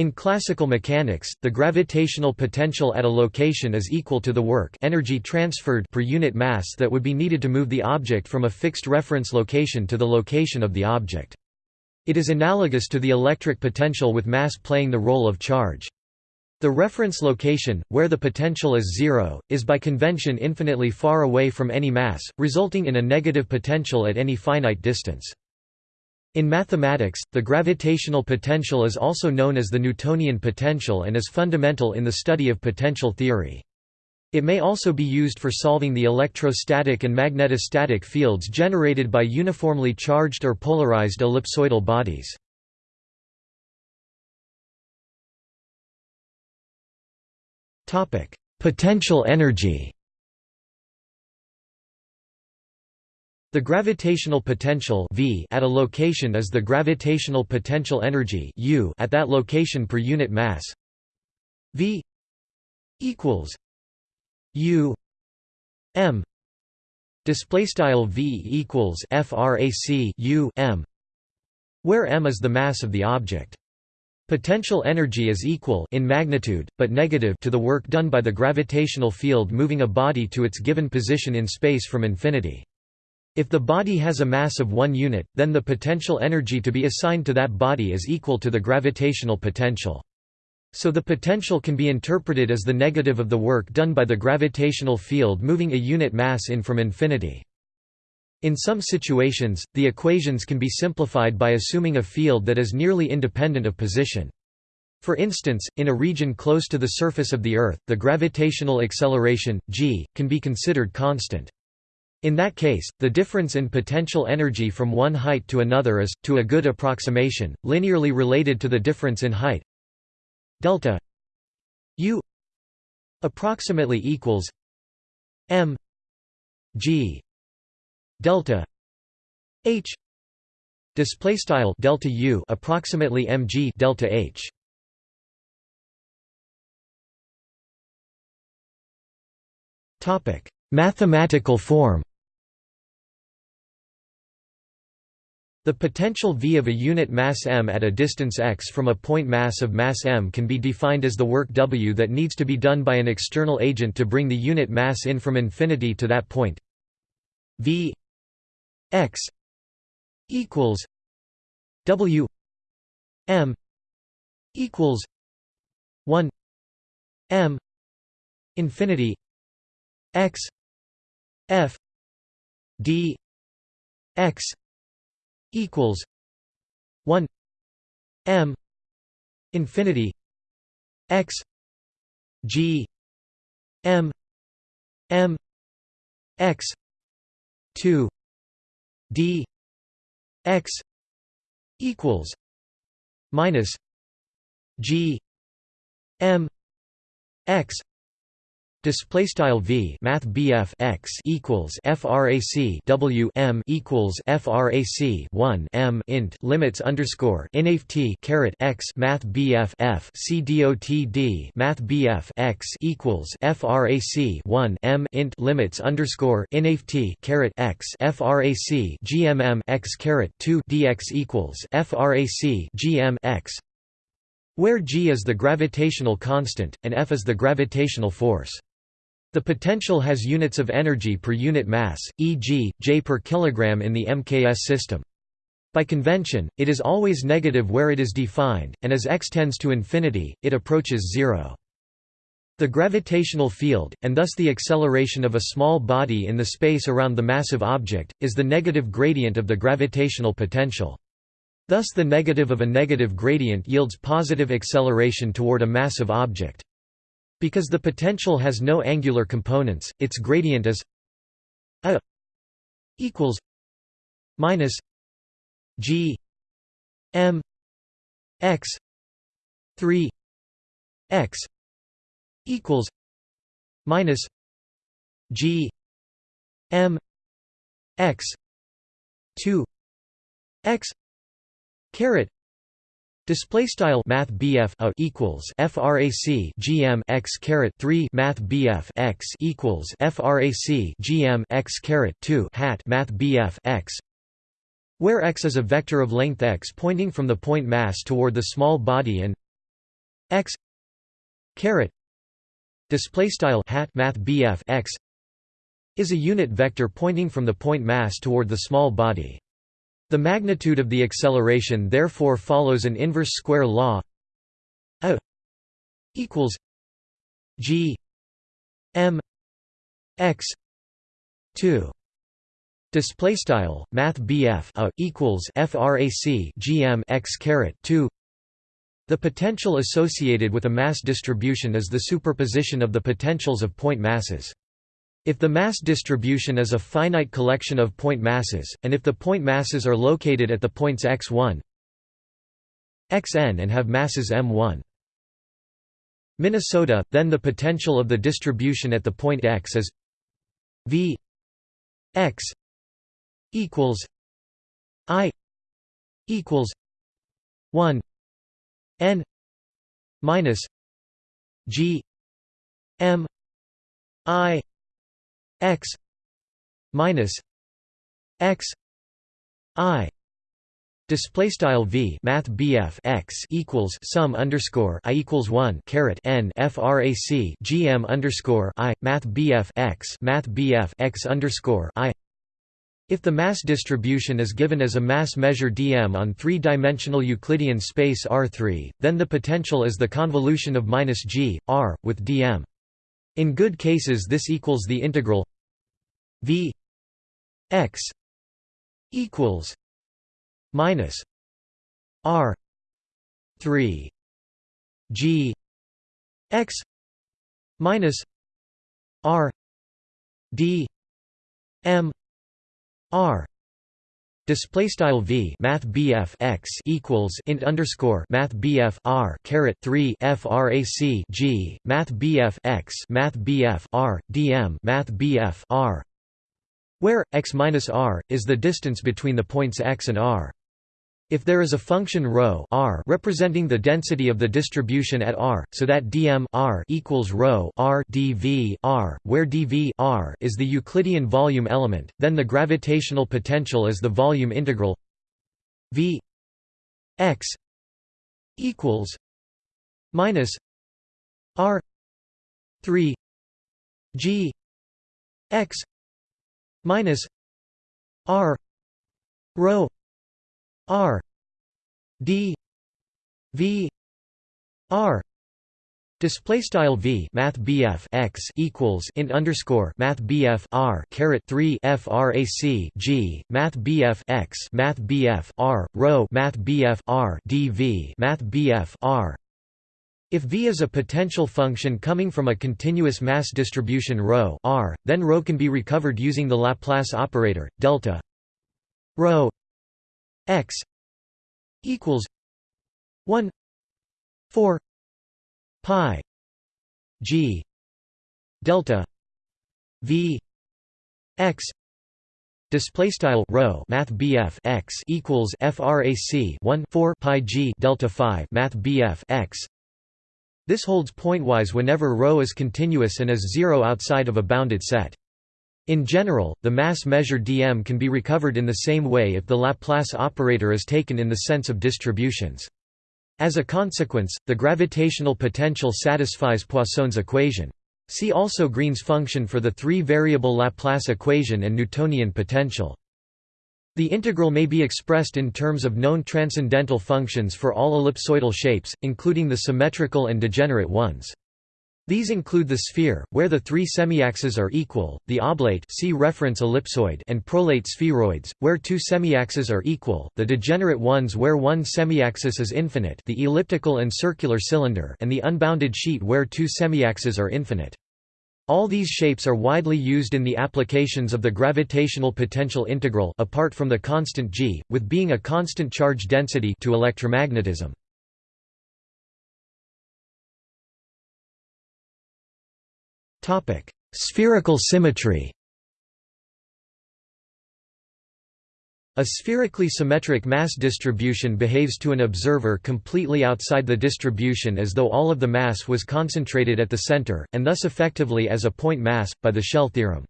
In classical mechanics, the gravitational potential at a location is equal to the work energy transferred per unit mass that would be needed to move the object from a fixed reference location to the location of the object. It is analogous to the electric potential with mass playing the role of charge. The reference location, where the potential is zero, is by convention infinitely far away from any mass, resulting in a negative potential at any finite distance. In mathematics, the gravitational potential is also known as the Newtonian potential and is fundamental in the study of potential theory. It may also be used for solving the electrostatic and magnetostatic fields generated by uniformly charged or polarized ellipsoidal bodies. Potential energy The gravitational potential v at a location is the gravitational potential energy u at that location per unit mass. v equals u m display style v equals frac u m where m is the mass of the object. Potential energy is equal in magnitude, but negative to the work done by the gravitational field moving a body to its given position in space from infinity. If the body has a mass of one unit, then the potential energy to be assigned to that body is equal to the gravitational potential. So the potential can be interpreted as the negative of the work done by the gravitational field moving a unit mass in from infinity. In some situations, the equations can be simplified by assuming a field that is nearly independent of position. For instance, in a region close to the surface of the Earth, the gravitational acceleration, g, can be considered constant. In that case, the difference in potential energy from one height to another is, to a good approximation, linearly related to the difference in height. Delta u approximately equals m g delta h display style delta u approximately mg delta h. Topic. Mathematical form The potential V of a unit mass m at a distance x from a point mass of mass m can be defined as the work W that needs to be done by an external agent to bring the unit mass in from infinity to that point. V x equals W m equals 1 m infinity x f d x equals 1 m infinity x g m m x 2 d x equals minus g m x Display style v math bf x equals frac w m equals frac 1 m int limits underscore inft caret x math bf f c dot d math bf x equals frac 1 m int limits underscore inft caret x frac gmm x caret 2 dx equals frac gm x where g is the gravitational constant and f is the gravitational force. The potential has units of energy per unit mass, e.g., J per kilogram in the MKS system. By convention, it is always negative where it is defined, and as x tends to infinity, it approaches zero. The gravitational field, and thus the acceleration of a small body in the space around the massive object, is the negative gradient of the gravitational potential. Thus the negative of a negative gradient yields positive acceleration toward a massive object. Because the potential has no angular components, its gradient is a equals minus g m x 3 x equals minus g m x 2 x caret Display style Math BF a equals FRAC GM x caret three Math BF x equals FRAC GM x caret two hat Math BF x where x is a vector of length x pointing from the point mass toward the small body and x caret display style hat math BF x is a unit vector pointing from the point mass toward the small body. The magnitude of the acceleration therefore follows an inverse square law. A equals g m x 2 display style math BF a equals frac gm x caret 2 the potential associated with a mass distribution is the superposition of the potentials of point masses. If the mass distribution is a finite collection of point masses, and if the point masses are located at the points x1, xn and have masses m1. Minnesota, then the potential of the distribution at the point x is v x equals i equals 1 n minus g m i x minus x i Display style v math bf x equals sum underscore i equals one caret n frac gm underscore i math bf x math bf x underscore i if the mass distribution is given as a mass measure dm on three-dimensional Euclidean space R3, then the potential is the convolution of minus g, r, with dm. In good cases this equals the integral v x equals minus r 3 g x minus r d m R. Display style V math BF X equals int underscore math BF R caret 3 frac G math BF X math BF R DM math BF R where x minus r is the distance between the points x and r. If there is a function ρ r representing the density of the distribution at r, so that dm r equals ρ r dv r, where dv r is the Euclidean volume element, then the gravitational potential is the volume integral v x equals minus r 3 g x minus r rho R D V R Display style v math bf x equals int underscore math bf r caret three frac g math bf x math bf r rho math bf r dv math bf r. If V is a potential function coming from a continuous mass distribution ρ r, then ρ can be recovered using the Laplace operator delta ρ x equals 1 4 pi g delta v x display style rho math bf x equals frac 1 4 pi g delta 5 math bf x this holds pointwise whenever ρ is continuous and is zero outside of a bounded set in general, the mass measure dm can be recovered in the same way if the Laplace operator is taken in the sense of distributions. As a consequence, the gravitational potential satisfies Poisson's equation. See also Green's function for the three-variable Laplace equation and Newtonian potential. The integral may be expressed in terms of known transcendental functions for all ellipsoidal shapes, including the symmetrical and degenerate ones. These include the sphere, where the three semiaxes are equal, the oblate see reference ellipsoid and prolate spheroids, where two semiaxes are equal, the degenerate ones where one semiaxis is infinite the elliptical and circular cylinder and the unbounded sheet where two semiaxes are infinite. All these shapes are widely used in the applications of the gravitational potential integral apart from the constant g, with being a constant charge density to electromagnetism. Spherical symmetry A spherically symmetric mass distribution behaves to an observer completely outside the distribution as though all of the mass was concentrated at the center, and thus effectively as a point mass, by the shell theorem.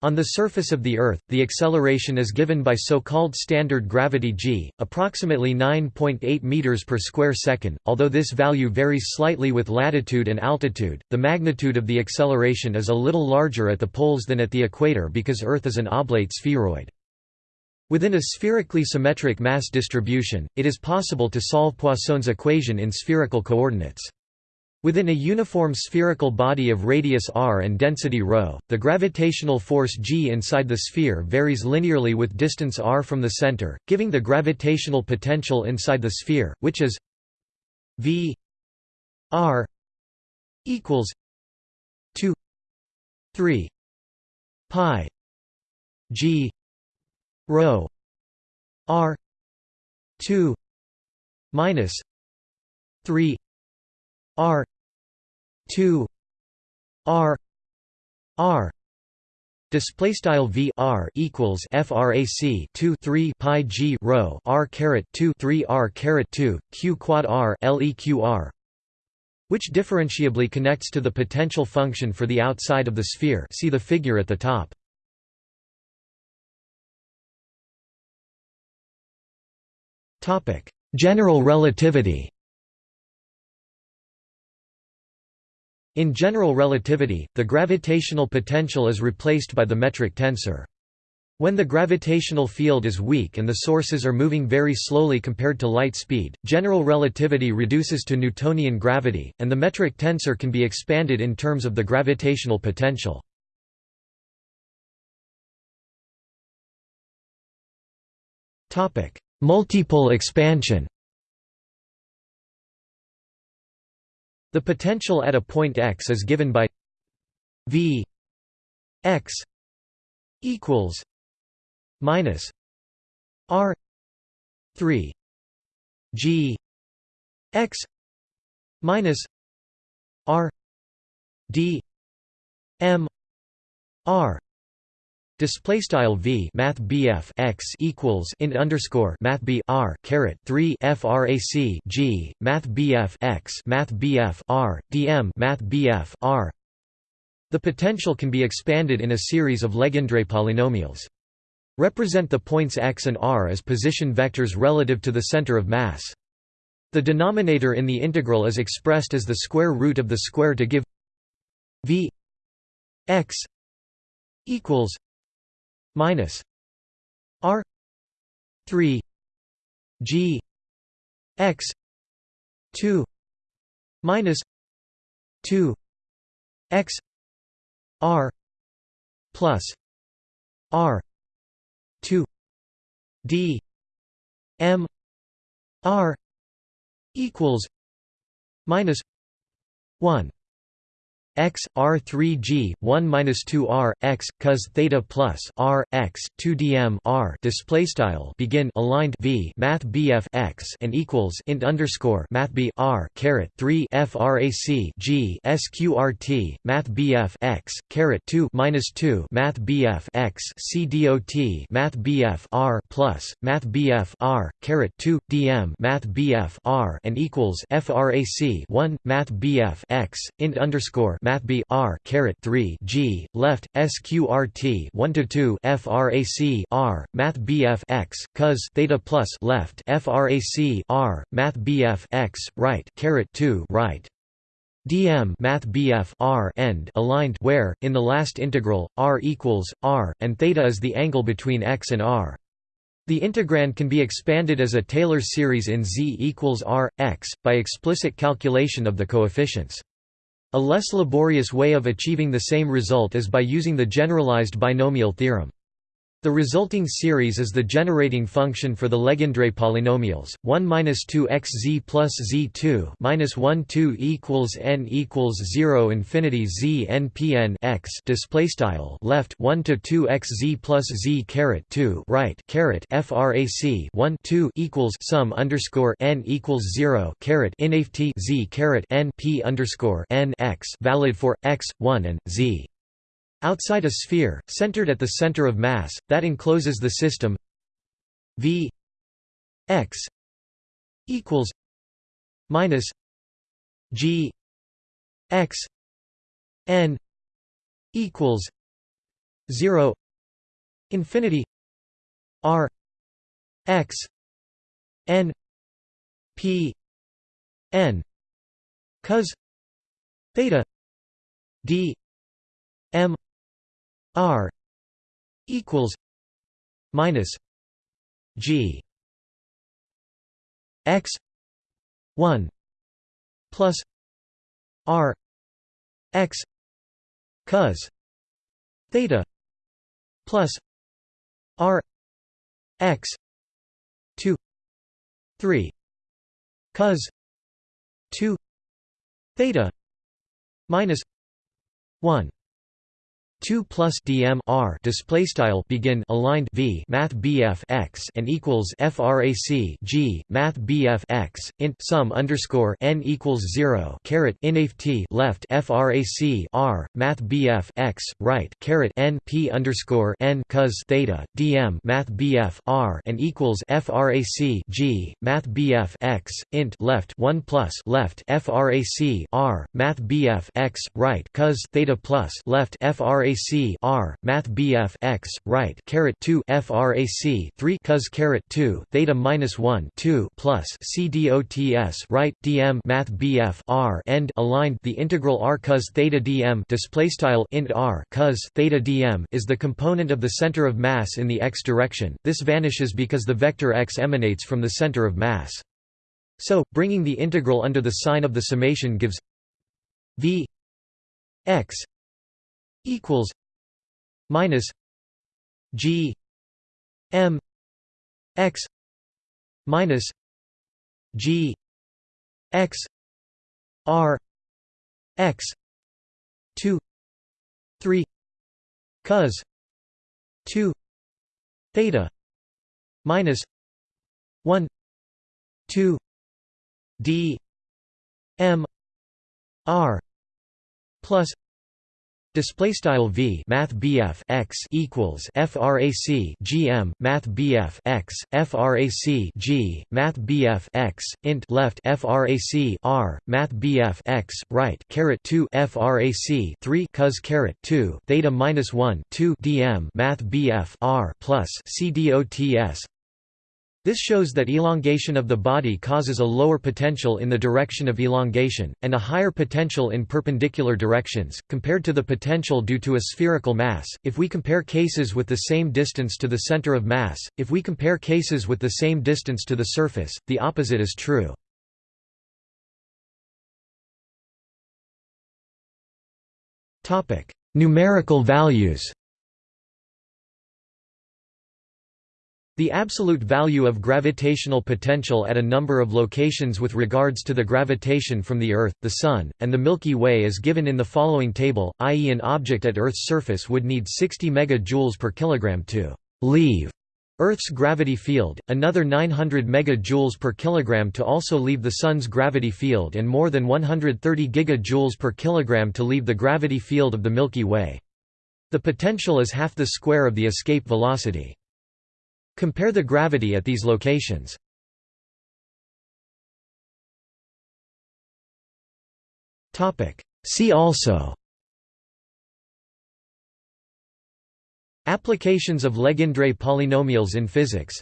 On the surface of the Earth, the acceleration is given by so-called standard gravity g, approximately 9.8 meters per square second. Although this value varies slightly with latitude and altitude, the magnitude of the acceleration is a little larger at the poles than at the equator because Earth is an oblate spheroid. Within a spherically symmetric mass distribution, it is possible to solve Poisson's equation in spherical coordinates. Within a uniform spherical body of radius r and density ρ, the gravitational force g inside the sphere varies linearly with distance r from the center, giving the gravitational potential inside the sphere, which is v r equals 2 3 pi g rho r 2 minus 3 r 2 r r display style v r equals frac 2 3 pi g rho r caret 2 3 r caret 2 q quad r leq which differentiably connects to the potential function for the outside of the sphere. See the figure at the top topic general relativity In general relativity, the gravitational potential is replaced by the metric tensor. When the gravitational field is weak and the sources are moving very slowly compared to light speed, general relativity reduces to Newtonian gravity, and the metric tensor can be expanded in terms of the gravitational potential. Multipole expansion. The potential at a point x is given by v x equals minus r 3 g x minus r d m r Display style v math bf x equals int underscore math b r caret three frac g math bf x math bf r dm math bf r. The potential can be expanded in a series of Legendre polynomials. Represent the points x and r as position vectors relative to the center of mass. The denominator in the integral is expressed as the square root of the square to give v x equals minus R three G X two minus two X R plus R two D M R equals minus one x r 3 g 1 minus 2 r x cos theta plus r x 2 dm r display style begin aligned v math bf x and equals int underscore math b r caret 3 frac g sqrt math bf x caret 2 minus 2 math bf x c dot math bf r plus math bf r caret 2 dm math bf r and equals frac 1 math bf x int underscore math b r caret 3 g left sqrt 1 to 2 frac r math bf x cos theta plus left frac r math bf x right caret 2 right dm math bf r end aligned where in the last integral r equals r and theta is the angle between x and r the integrand can be expanded as a Taylor series in Z equals R, x, by explicit calculation of the coefficients. A less laborious way of achieving the same result is by using the generalized binomial theorem. The resulting series is the generating function for the Legendre polynomials. 1 minus 2 x z plus z 2 minus 1 2 equals n equals 0 infinity z n p n x display style left 1 to 2 x z plus z caret 2 right caret frac 1 2 equals sum underscore n equals 0 caret inft z caret n p underscore n x valid for x 1 and z Outside a sphere, centered at the center of mass, that encloses the system v x equals minus g x n equals 0 infinity r x n p n cos theta d m r equals minus g x 1 plus r x cos theta plus r x 2 3 cos 2 theta minus 1 2 plus dm r display style begin aligned v math bf x and equals frac g math bf x int sum underscore n equals 0 caret inf left frac r math bf x right caret n p underscore n cos theta dm math bf r and equals frac g math bf x int left 1 plus left frac r math bf x right cos theta plus left frac frac r math bf x right caret 2 frac 3 cos caret 2 theta minus 1 2 plus c dots right dm math bf r end aligned the integral r cos theta dm display style int r cos theta dm is the component of the center of mass in the x direction. This vanishes because the vector x emanates from the center of mass. So bringing the integral under the sign of the summation gives v x equals minus G M X minus G X R X two three cos two theta minus one two D M R plus Display style v math bf x equals frac gm math bf x frac g math bf x int left frac r math bf x right caret 2 frac 3 cos caret 2 theta minus 1 2 dm math bf r plus c dots this shows that elongation of the body causes a lower potential in the direction of elongation, and a higher potential in perpendicular directions, compared to the potential due to a spherical mass. If we compare cases with the same distance to the center of mass, if we compare cases with the same distance to the surface, the opposite is true. Numerical values The absolute value of gravitational potential at a number of locations with regards to the gravitation from the Earth, the Sun, and the Milky Way is given in the following table, i.e. an object at Earth's surface would need 60 MJ per kilogram to «leave» Earth's gravity field, another 900 MJ per kilogram to also leave the Sun's gravity field and more than 130 GJ per kilogram to leave the gravity field of the Milky Way. The potential is half the square of the escape velocity. Compare the gravity at these locations. See also. Applications of Legendre polynomials in physics.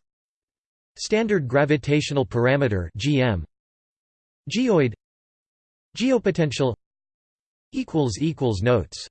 Standard gravitational parameter GM Geoid. Geopotential. Notes